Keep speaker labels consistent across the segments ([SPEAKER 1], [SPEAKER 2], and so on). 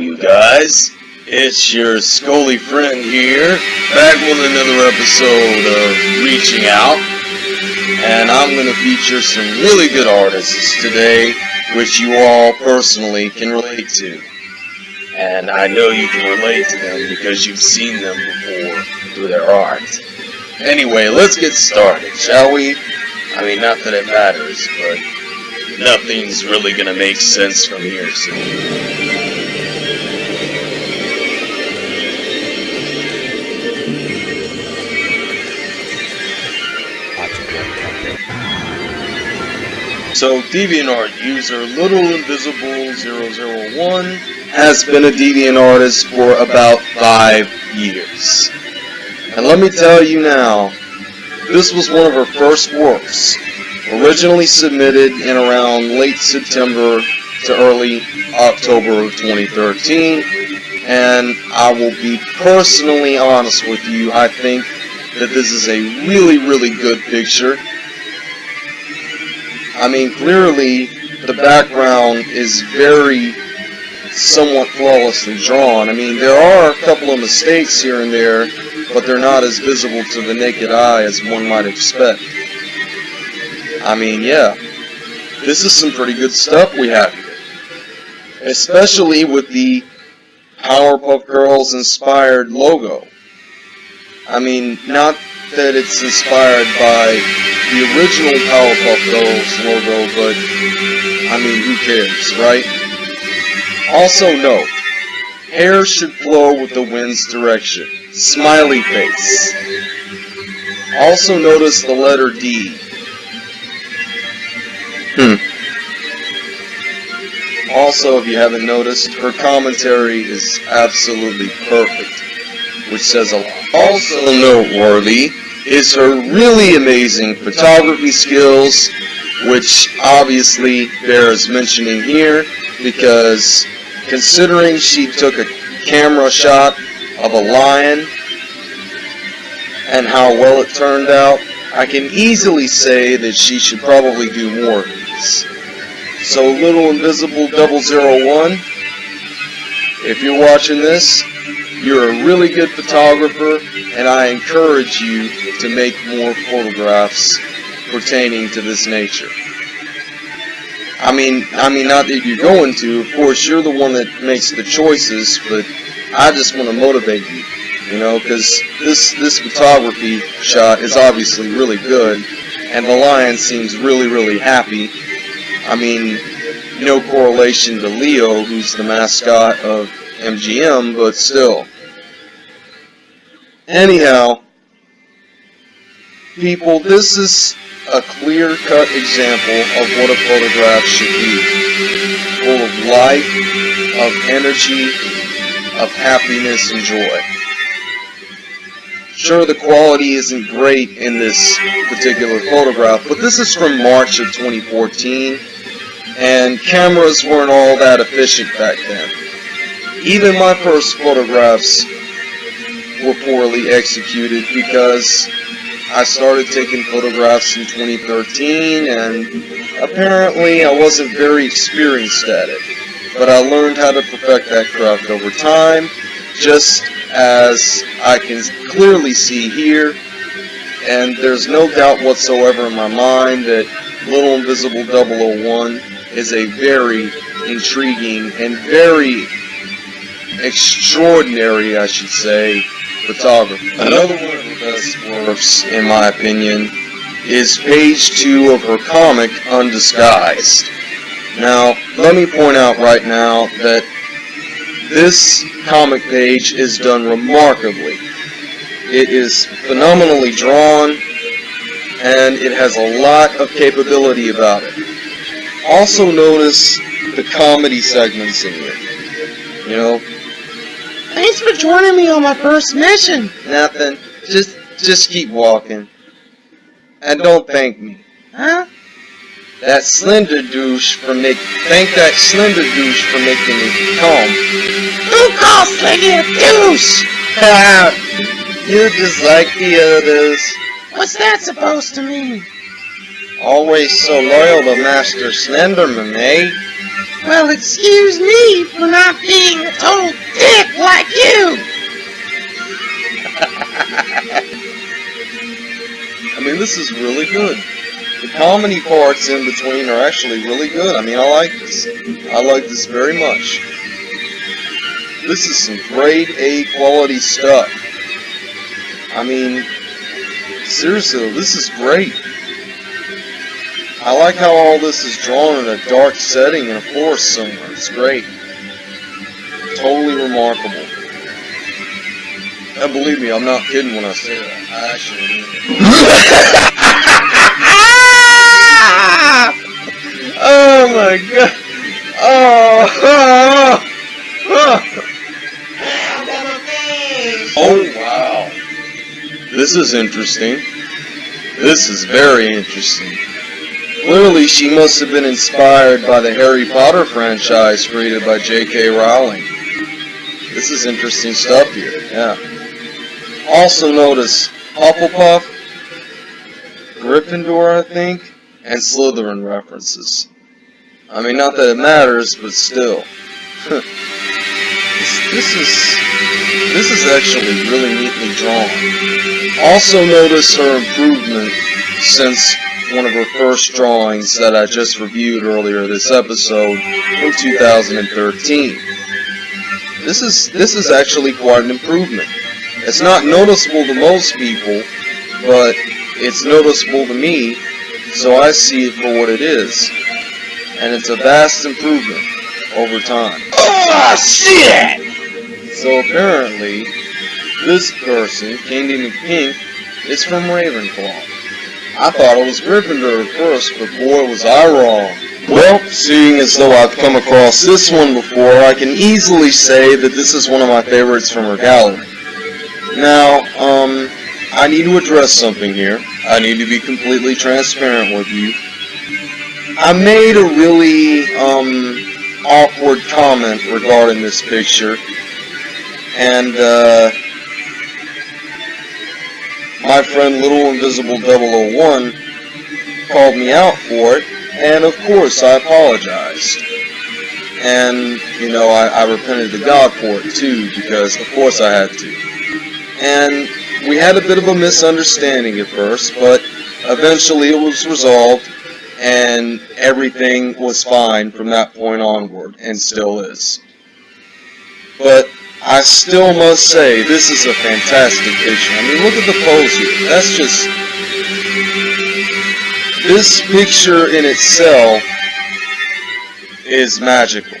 [SPEAKER 1] you guys. It's your Scully friend here, back with another episode of Reaching Out. And I'm going to feature some really good artists today, which you all personally can relate to. And I know you can relate to them because you've seen them before through their art. Anyway, let's get started, shall we? I mean, not that it matters, but nothing's really going to make sense from here soon. So DeviantArt user Little Invisible 001 has been a Deviant artist for about five years. And let me tell you now, this was one of her first works, originally submitted in around late September to early October of 2013. And I will be personally honest with you, I think that this is a really, really good picture. I mean, clearly the background is very somewhat flawlessly drawn. I mean, there are a couple of mistakes here and there, but they're not as visible to the naked eye as one might expect. I mean, yeah, this is some pretty good stuff we have here. Especially with the Powerpuff Girls inspired logo. I mean, not that it's inspired by the original Powerpuff Girls logo, but I mean, who cares, right? Also note, hair should flow with the wind's direction. Smiley face. Also notice the letter D. Hmm. Also, if you haven't noticed, her commentary is absolutely perfect, which says a lot. Also noteworthy is her really amazing photography skills, which obviously bears mentioning here because considering she took a camera shot of a lion and how well it turned out, I can easily say that she should probably do more of these. So Little Invisible 001, if you're watching this, you're a really good photographer, and I encourage you to make more photographs pertaining to this nature. I mean, I mean, not that you're going to. Of course, you're the one that makes the choices, but I just want to motivate you, you know, because this this photography shot is obviously really good, and the lion seems really, really happy. I mean, no correlation to Leo, who's the mascot of MGM, but still. Anyhow, people, this is a clear-cut example of what a photograph should be. Full of life, of energy, of happiness and joy. Sure, the quality isn't great in this particular photograph, but this is from March of 2014, and cameras weren't all that efficient back then. Even my first photographs were poorly executed because I started taking photographs in 2013 and apparently I wasn't very experienced at it. But I learned how to perfect that craft over time, just as I can clearly see here. And there's no doubt whatsoever in my mind that Little Invisible 001 is a very intriguing and very extraordinary, I should say, photographer. Another one of her best works, in my opinion, is page 2 of her comic, Undisguised. Now, let me point out right now that this comic page is done remarkably. It is phenomenally drawn, and it has a lot of capability about it. Also notice the comedy segments in here. You know,
[SPEAKER 2] Thanks for joining me on my first mission.
[SPEAKER 1] nothing. Just, just keep walking. And don't thank me.
[SPEAKER 2] Huh?
[SPEAKER 1] That slender douche for make, thank that slender douche for making me calm.
[SPEAKER 2] Who calls a douche?
[SPEAKER 1] You're just like the others.
[SPEAKER 2] What's that supposed to mean?
[SPEAKER 1] Always so loyal to Master Slenderman, eh?
[SPEAKER 2] Well, excuse me for not being a total dick like you!
[SPEAKER 1] I mean, this is really good. The comedy parts in between are actually really good. I mean, I like this. I like this very much. This is some grade A quality stuff. I mean, seriously, this is great. I like how all this is drawn in a dark setting in a forest somewhere. It's great. Totally remarkable. And believe me, I'm not kidding when I say that. I actually oh my god. Oh. oh wow. This is interesting. This is very interesting. Clearly, she must have been inspired by the Harry Potter franchise created by J.K. Rowling. This is interesting stuff here, yeah. Also notice Hufflepuff, Gryffindor, I think, and Slytherin references. I mean, not that it matters, but still. this, this is this is actually really neatly drawn. Also notice her improvement since one of her first drawings that I just reviewed earlier this episode from 2013. This is this is actually quite an improvement. It's not noticeable to most people, but it's noticeable to me, so I see it for what it is. And it's a vast improvement over time.
[SPEAKER 2] Oh, shit!
[SPEAKER 1] So apparently, this person, Candy McPink, is from Ravenclaw. I thought it was Gryffindor at first, but boy was I wrong. Well, seeing as though I've come across this one before, I can easily say that this is one of my favorites from her gallery. Now, um, I need to address something here. I need to be completely transparent with you. I made a really, um, awkward comment regarding this picture, and, uh, my friend Little Invisible 001 called me out for it, and of course I apologized. And, you know, I, I repented to God for it too, because of course I had to. And we had a bit of a misunderstanding at first, but eventually it was resolved, and everything was fine from that point onward, and still is. But I still must say, this is a fantastic picture. I mean, look at the pose here. That's just... This picture in itself is magical.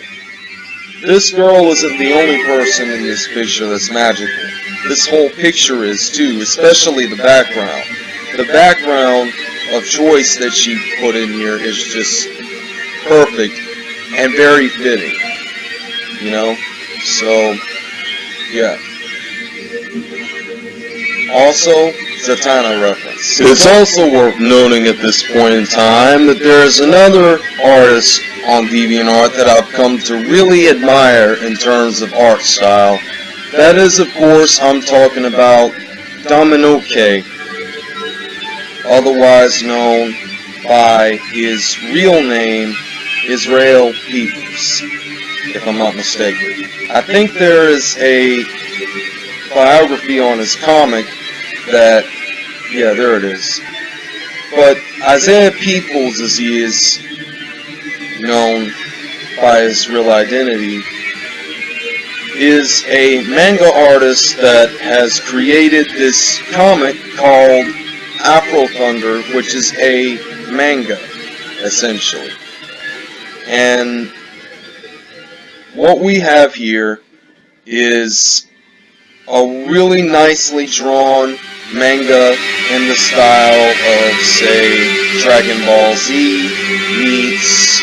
[SPEAKER 1] This girl isn't the only person in this picture that's magical. This whole picture is too, especially the background. The background of choice that she put in here is just perfect and very fitting. You know? So, yeah. Also, Zatanna reference. It's also worth noting at this point in time that there is another artist on DeviantArt that I've come to really admire in terms of art style. That is, of course, I'm talking about Dominoque, otherwise known by his real name, Israel Peoples, if I'm not mistaken. I think there is a biography on his comic that, yeah, there it is. But Isaiah Peoples, as he is known by his real identity, is a manga artist that has created this comic called Afro Thunder, which is a manga, essentially. And what we have here is a really nicely drawn manga in the style of, say, Dragon Ball Z meets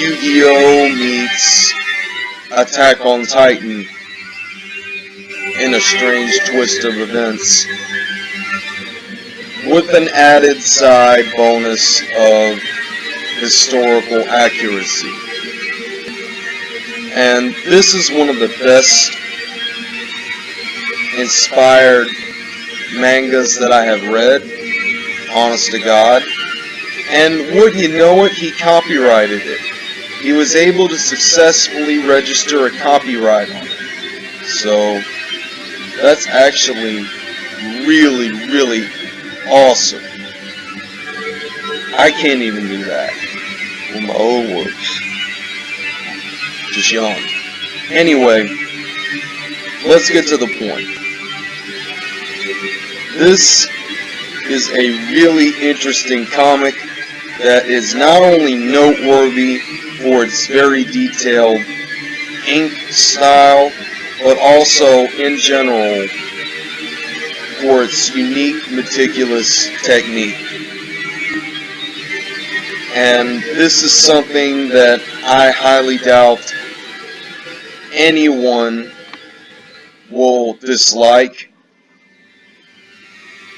[SPEAKER 1] Yu-Gi-Oh! meets Attack on Titan in a strange twist of events with an added side bonus of historical accuracy. And this is one of the best inspired mangas that I have read, honest to God. And wouldn't you know it, he copyrighted it. He was able to successfully register a copyright on it. So, that's actually really, really awesome. I can't even do that with my own words. Just yawn. Anyway, let's get to the point. This is a really interesting comic that is not only noteworthy for its very detailed ink style, but also in general for its unique, meticulous technique. And this is something that I highly doubt anyone will dislike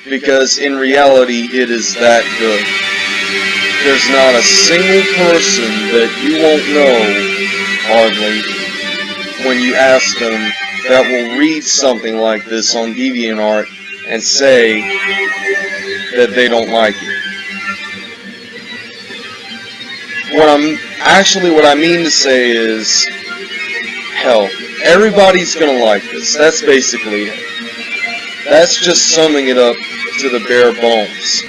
[SPEAKER 1] because in reality it is that good. There's not a single person that you won't know, hardly, when you ask them that will read something like this on DeviantArt and say that they don't like it. What I'm actually what I mean to say is hell, everybody's gonna like this. That's basically it. That's just summing it up to the bare bones.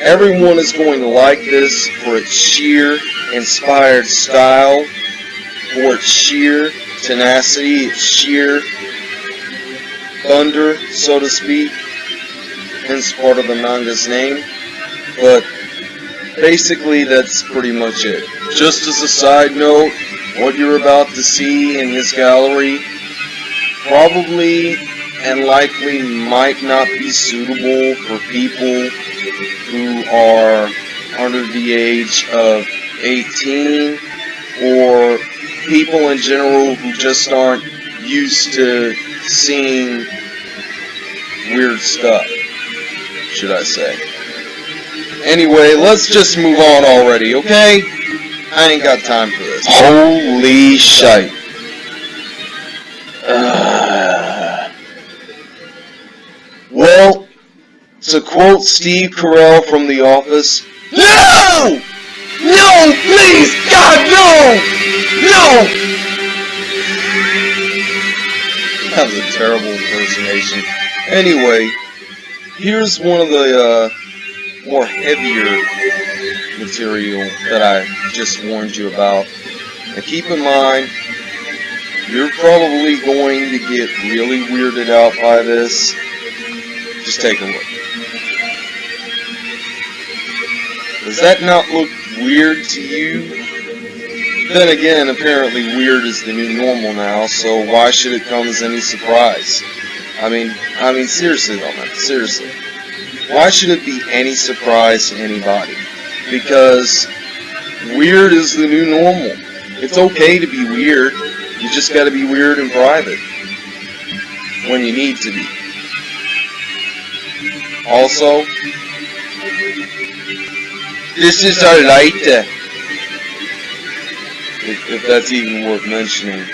[SPEAKER 1] Everyone is going to like this for its sheer inspired style, for its sheer tenacity, its sheer thunder, so to speak, hence part of the manga's name. But basically, that's pretty much it. Just as a side note, what you're about to see in his gallery probably and likely might not be suitable for people who are under the age of 18 or people in general who just aren't used to seeing weird stuff, should I say. Anyway, let's just move on already, okay? I ain't got time for this. Holy shite. Uh, well, to quote Steve Carell from The Office, No! No, please, God, no! No! That was a terrible impersonation. Anyway, here's one of the uh, more heavier material that I just warned you about. And keep in mind, you're probably going to get really weirded out by this. Just take a look. Does that not look weird to you? Then again, apparently weird is the new normal now, so why should it come as any surprise? I mean, I mean seriously though, man, seriously. Why should it be any surprise to anybody? Because weird is the new normal. It's okay to be weird. You just gotta be weird in private. When you need to be. Also, this is our lighter. If, if that's even worth mentioning.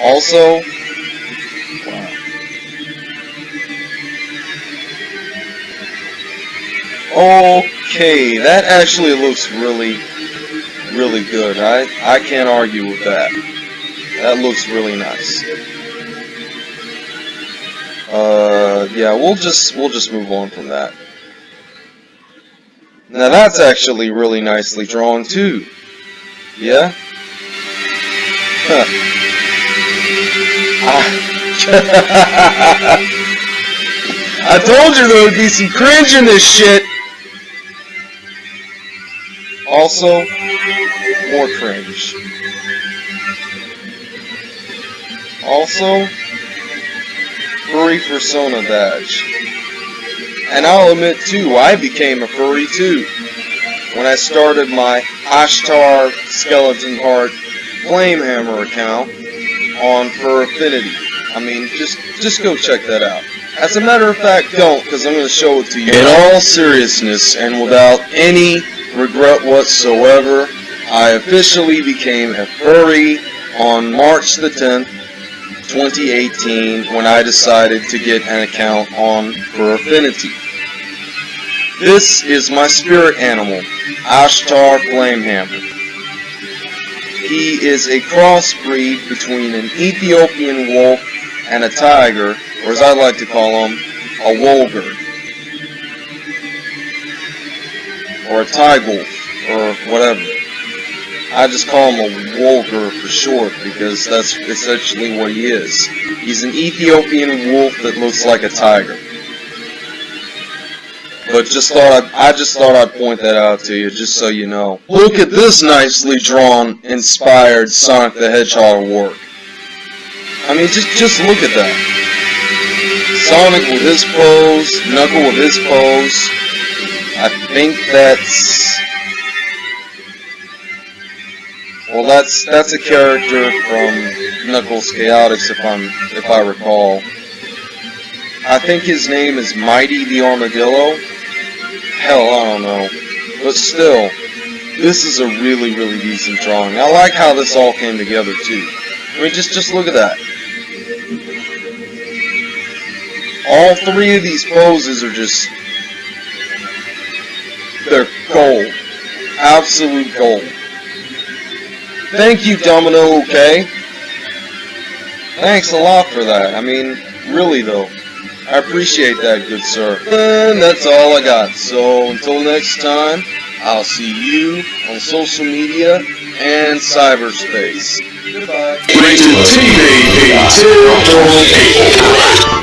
[SPEAKER 1] Also, wow. Okay, that actually looks really, really good. I, I can't argue with that. That looks really nice. Uh, yeah, we'll just, we'll just move on from that. Now that's actually really nicely drawn too. Yeah? Huh. I told you there would be some cringe in this shit! Also, more cringe. Also, furry persona badge. And I'll admit too, I became a furry too. When I started my Ashtar Skeleton Heart Flamehammer account on Fur Affinity. I mean, just just go check that out. As a matter of fact, don't, because I'm going to show it to you. In all seriousness and without any regret whatsoever, I officially became a furry on March the 10th, 2018, when I decided to get an account on Fur Affinity. This is my spirit animal, Ashtar Flamehammer. He is a crossbreed between an Ethiopian wolf and a tiger, or as I like to call him, a wolgar. Or a Tigolf, or whatever. I just call him a Wolger for short because that's essentially what he is. He's an Ethiopian wolf that looks like a tiger. But just thought I'd, I just thought I'd point that out to you, just so you know. Look at this nicely drawn, inspired Sonic the Hedgehog work. I mean, just just look at that. Sonic with his pose, Knuckle with his pose. I think that's well, that's that's a character from Knuckles Chaotix, if I'm if I recall. I think his name is Mighty the Armadillo. Hell, I don't know, but still, this is a really really decent drawing. I like how this all came together too. I mean, just just look at that. All three of these poses are just they're gold, absolute gold. Thank you, Domino, okay? Thanks a lot for that. I mean, really though. I appreciate that, good sir. And that's all I got. So, until next time, I'll see you on social media and cyberspace. Goodbye.
[SPEAKER 3] Rated TV 2.8.